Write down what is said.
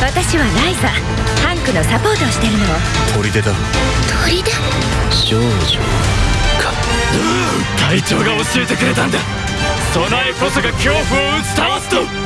私はライザハンクのサポートをしてるの。砦。だ砦？少女か。隊長が教えてくれたんだ。備えこそが恐怖を打ち倒すと。